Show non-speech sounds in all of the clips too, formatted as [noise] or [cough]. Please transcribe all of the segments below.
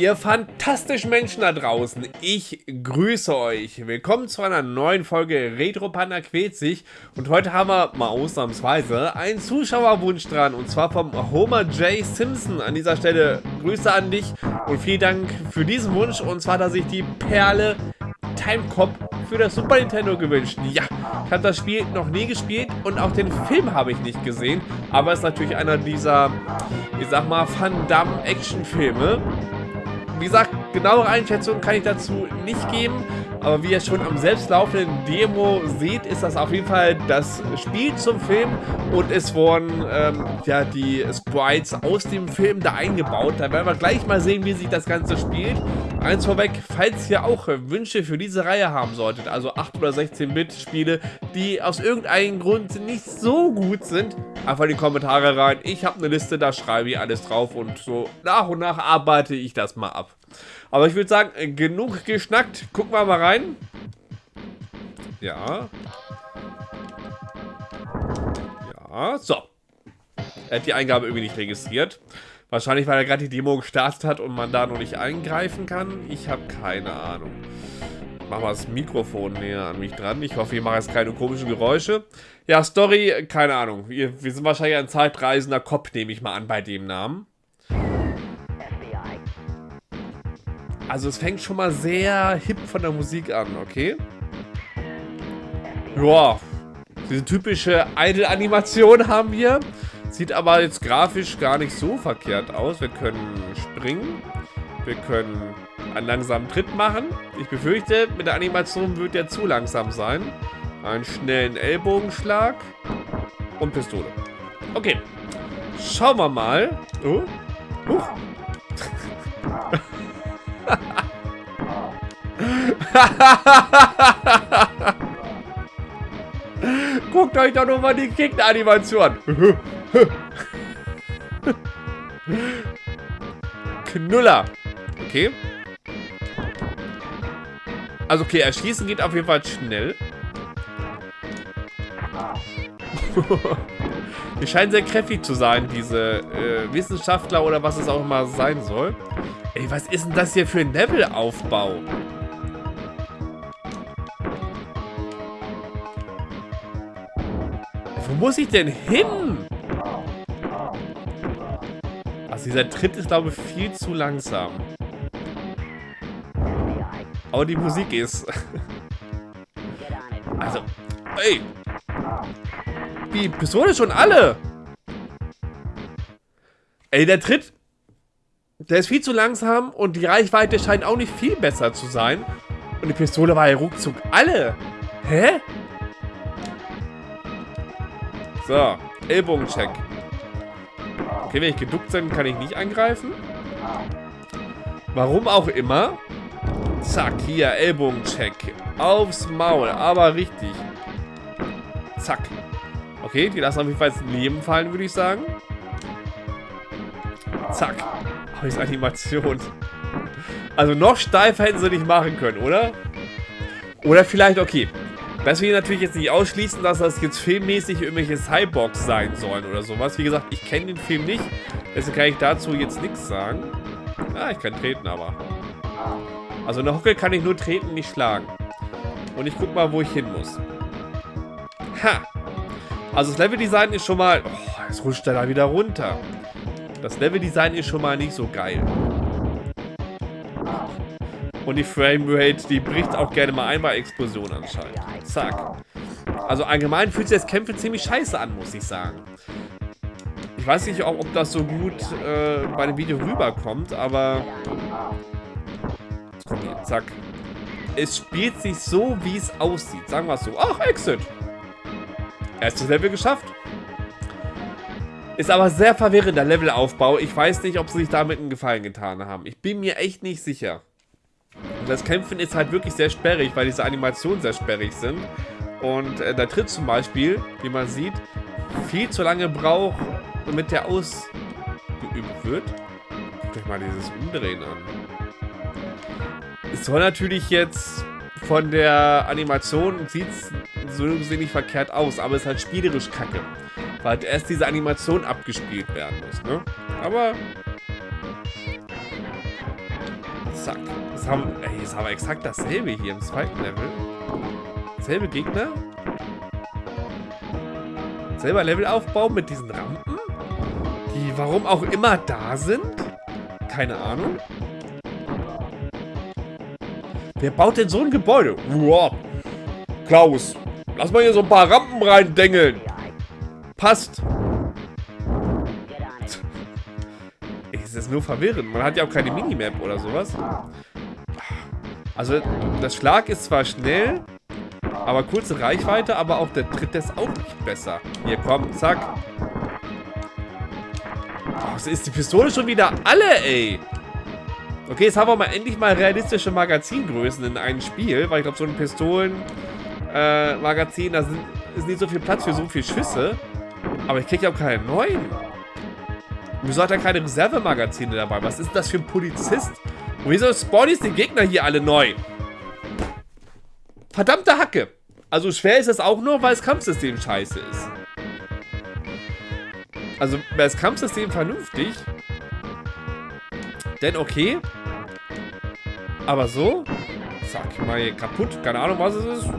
Ihr fantastischen Menschen da draußen, ich grüße euch. Willkommen zu einer neuen Folge Retro Panda quält sich. Und heute haben wir mal ausnahmsweise einen Zuschauerwunsch dran. Und zwar vom Homer J. Simpson. An dieser Stelle Grüße an dich und vielen Dank für diesen Wunsch. Und zwar, dass ich die Perle Timecop für das Super Nintendo gewünscht. Ja, ich habe das Spiel noch nie gespielt und auch den Film habe ich nicht gesehen. Aber es ist natürlich einer dieser, ich sag mal, Van Damme Actionfilme. Wie gesagt, genauere Einschätzungen kann ich dazu nicht geben. Aber wie ihr schon am selbstlaufenden Demo seht, ist das auf jeden Fall das Spiel zum Film und es wurden ähm, ja, die Sprites aus dem Film da eingebaut. Da werden wir gleich mal sehen, wie sich das Ganze spielt. Eins vorweg, falls ihr auch Wünsche für diese Reihe haben solltet, also 8 oder 16-Bit-Spiele, die aus irgendeinem Grund nicht so gut sind, einfach in die Kommentare rein. Ich habe eine Liste, da schreibe ich alles drauf und so nach und nach arbeite ich das mal ab. Aber ich würde sagen, genug geschnackt. Gucken wir mal rein. Ja. Ja, so. Er hat die Eingabe irgendwie nicht registriert. Wahrscheinlich, weil er gerade die Demo gestartet hat und man da noch nicht eingreifen kann. Ich habe keine Ahnung. Machen wir das Mikrofon näher an mich dran. Ich hoffe, ich mache jetzt keine komischen Geräusche. Ja, Story, keine Ahnung. Wir, wir sind wahrscheinlich ein zeitreisender Kopf, nehme ich mal an bei dem Namen. Also es fängt schon mal sehr hip von der Musik an, okay? Ja, diese typische Idle-Animation haben wir. Sieht aber jetzt grafisch gar nicht so verkehrt aus. Wir können springen. Wir können einen langsamen Tritt machen. Ich befürchte, mit der Animation wird der zu langsam sein. Einen schnellen Ellbogenschlag. Und Pistole. Okay. Schauen wir mal. Oh. Huch. [laughs] Guckt euch doch nur mal die Gegner-Animation [laughs] Knuller. Okay. Also okay, erschießen geht auf jeden Fall schnell. [laughs] Die scheinen sehr kräftig zu sein, diese äh, Wissenschaftler oder was es auch immer sein soll. Ey, was ist denn das hier für ein Levelaufbau? Muss ich denn hin? Also dieser Tritt ist, glaube ich, viel zu langsam. Aber die Musik ist... [laughs] also, ey. Die Pistole schon alle. Ey, der Tritt der ist viel zu langsam und die Reichweite scheint auch nicht viel besser zu sein. Und die Pistole war ja ruckzuck alle. Hä? So, Ellbogencheck. Okay, wenn ich geduckt bin, kann ich nicht angreifen. Warum auch immer. Zack, hier, Ellbogencheck. Aufs Maul, aber richtig. Zack. Okay, die lassen auf jeden Fall ins Leben fallen, würde ich sagen. Zack. Scheiß Animation. Also noch steifer hätten sie nicht machen können, oder? Oder vielleicht, okay. Das will ich natürlich jetzt nicht ausschließen, dass das jetzt filmmäßig irgendwelche Cyborgs sein sollen oder sowas. Wie gesagt, ich kenne den Film nicht. Deswegen kann ich dazu jetzt nichts sagen. Ah, ich kann treten, aber. Also eine Hocke kann ich nur treten, nicht schlagen. Und ich guck mal, wo ich hin muss. Ha! Also das Leveldesign ist schon mal... Oh, jetzt rutscht er da wieder runter. Das Leveldesign ist schon mal nicht so geil. Und die Framerate, die bricht auch gerne mal ein bei Explosionen anscheinend. Zack. Also allgemein fühlt sich das Kämpfen ziemlich scheiße an, muss ich sagen. Ich weiß nicht, ob, ob das so gut äh, bei dem Video rüberkommt, aber... Jetzt kommt hier, zack. Es spielt sich so, wie es aussieht. Sagen wir es so. Ach, Exit. Erstes Level geschafft. Ist aber sehr verwirrender Levelaufbau. Ich weiß nicht, ob sie sich damit einen Gefallen getan haben. Ich bin mir echt nicht sicher. Das Kämpfen ist halt wirklich sehr sperrig, weil diese Animationen sehr sperrig sind. Und äh, der Tritt zum Beispiel, wie man sieht, viel zu lange braucht, damit der ausgeübt wird. Guckt euch mal dieses Umdrehen an. Es soll natürlich jetzt von der Animation, sieht so gesehen nicht verkehrt aus, aber es ist halt spielerisch kacke weil erst diese Animation abgespielt werden muss, ne? Aber... Zack. Jetzt haben, ey, jetzt haben wir exakt dasselbe hier im zweiten Level. Selbe Gegner. Selber Levelaufbau mit diesen Rampen. Die warum auch immer da sind. Keine Ahnung. Wer baut denn so ein Gebäude? Wow. Klaus, lass mal hier so ein paar Rampen reindengeln. Passt. Nur verwirrend. Man hat ja auch keine Minimap oder sowas. Also, das Schlag ist zwar schnell, aber kurze Reichweite, aber auch der Tritt ist auch nicht besser. Hier, komm, zack. Oh, ist die Pistole schon wieder alle, ey. Okay, jetzt haben wir mal endlich mal realistische Magazingrößen in einem Spiel, weil ich glaube, so ein Pistolen-Magazin, äh, da sind, ist nicht so viel Platz für so viele Schüsse. Aber ich kriege ja auch keine neuen. Wieso hat er keine Reservemagazine dabei? Was ist das für ein Polizist? Und wieso spawnen die Gegner hier alle neu? Verdammte Hacke. Also schwer ist es auch nur, weil das Kampfsystem scheiße ist. Also wäre das Kampfsystem vernünftig, denn okay. Aber so, zack, mal hier kaputt. Keine Ahnung, was es ist.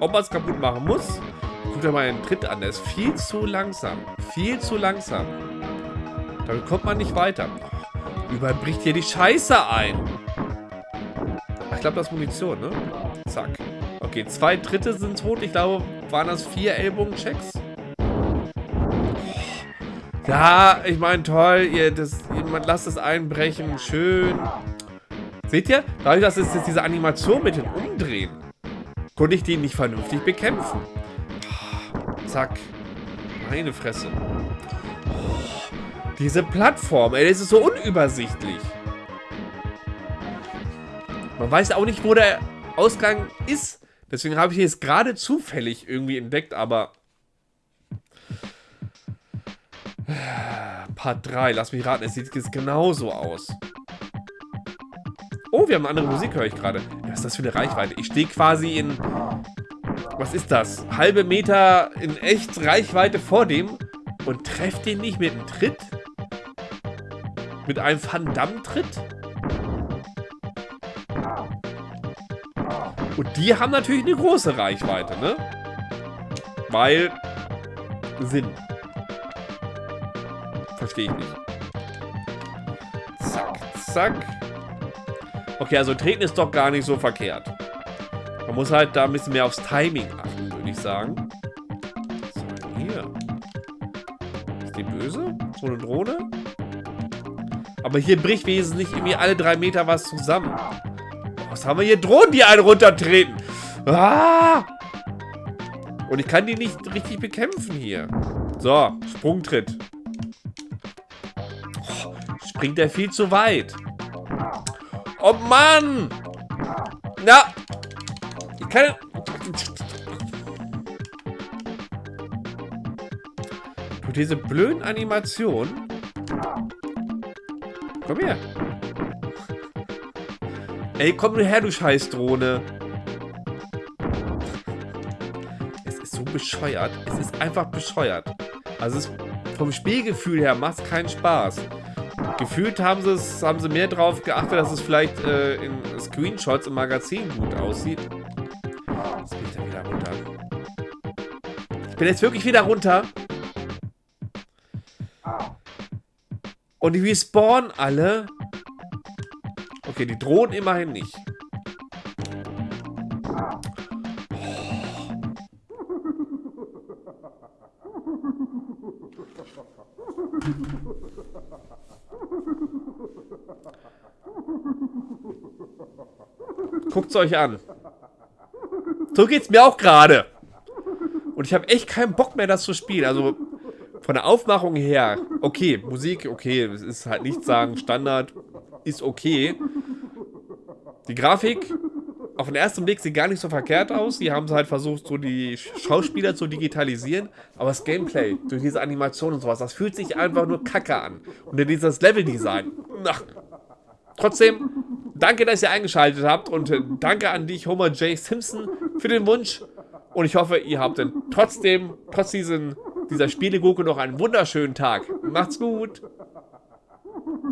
Ob man es kaputt machen muss. Guckt er mal einen Tritt an. Der ist viel zu langsam. Viel zu langsam. Damit kommt man nicht weiter. Überall bricht hier die Scheiße ein. Ich glaube, das ist Munition, ne? Zack. Okay, zwei Dritte sind tot. Ich glaube, waren das vier Ellbogenchecks? Ja, ich meine, toll. Ihr, das, ihr, lasst es einbrechen. Schön. Seht ihr? Dadurch, dass es jetzt diese Animation mit dem Umdrehen, konnte ich den nicht vernünftig bekämpfen. Zack. Meine Fresse. Diese Plattform, ey, das ist so unübersichtlich. Man weiß auch nicht, wo der Ausgang ist. Deswegen habe ich jetzt gerade zufällig irgendwie entdeckt, aber... Part 3, lass mich raten, es sieht jetzt genauso aus. Oh, wir haben eine andere Musik, höre ich gerade. Was ist das für eine Reichweite? Ich stehe quasi in... Was ist das? Halbe Meter in echt Reichweite vor dem und treffe den nicht mit einem Tritt? Mit einem Van Damme-Tritt? Und die haben natürlich eine große Reichweite, ne? Weil... Sinn. Verstehe ich nicht. Zack, zack. Okay, also treten ist doch gar nicht so verkehrt. Man muss halt da ein bisschen mehr aufs Timing achten, würde ich sagen. So, hier. Ist die böse? So eine Drohne? Aber hier bricht wesentlich irgendwie alle drei Meter was zusammen. Was haben wir hier? Drohnen, die einen runtertreten. Ah! Und ich kann die nicht richtig bekämpfen hier. So, Sprungtritt. Oh, springt er viel zu weit. Oh Mann! Na! Ich kann... Du, diese blöden Animationen Komm her. Ey, komm nur her, du Scheißdrohne. Es ist so bescheuert. Es ist einfach bescheuert. Also es, vom Spielgefühl her macht es keinen Spaß. Gefühlt haben sie, es, haben sie mehr drauf geachtet, dass es vielleicht äh, in Screenshots im Magazin gut aussieht. Jetzt bin ich dann wieder runter. Ich bin jetzt wirklich wieder runter. Und die respawnen alle. Okay, die drohen immerhin nicht. Guckt's euch an. So geht's mir auch gerade. Und ich habe echt keinen Bock mehr, das zu spielen. Also von der Aufmachung her, okay, Musik, okay, es ist halt nicht sagen, Standard ist okay. Die Grafik, auf den ersten Blick sieht gar nicht so verkehrt aus. Die haben halt versucht, so die Schauspieler zu digitalisieren. Aber das Gameplay, durch diese Animation und sowas, das fühlt sich einfach nur kacke an. Und dann dieses Leveldesign. Ach. Trotzdem, danke, dass ihr eingeschaltet habt. Und äh, danke an dich, Homer J. Simpson, für den Wunsch. Und ich hoffe, ihr habt dann trotzdem, trotz diesen dieser Spielegurke noch einen wunderschönen Tag. Macht's gut.